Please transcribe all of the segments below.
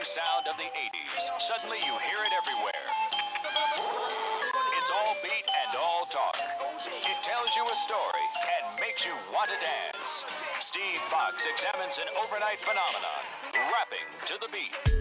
new sound of the 80s. Suddenly you hear it everywhere. It's all beat and all talk. It tells you a story and makes you want to dance. Steve Fox examines an overnight phenomenon, rapping to the beat.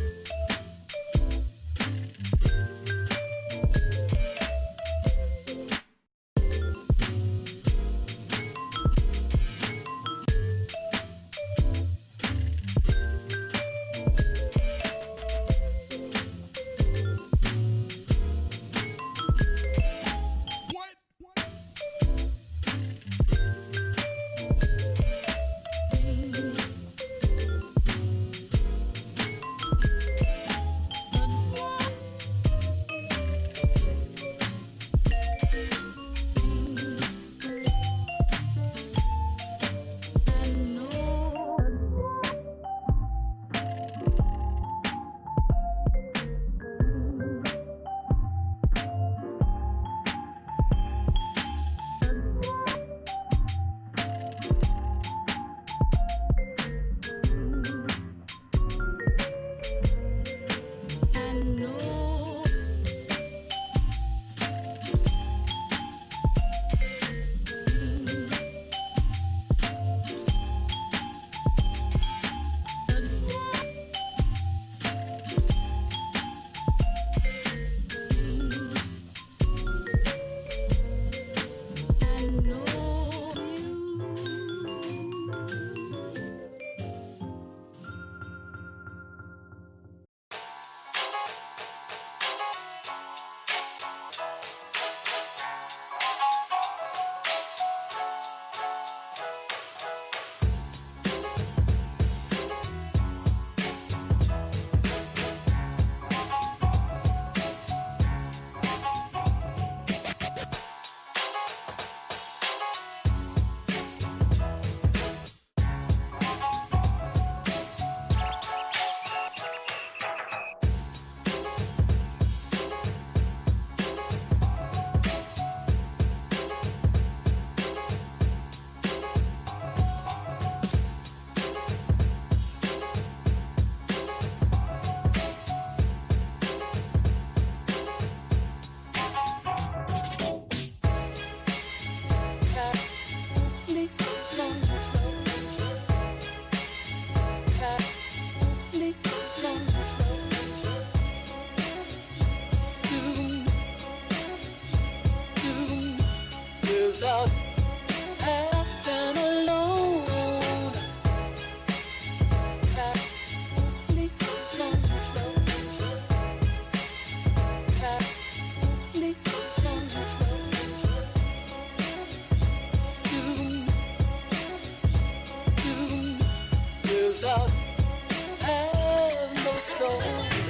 So.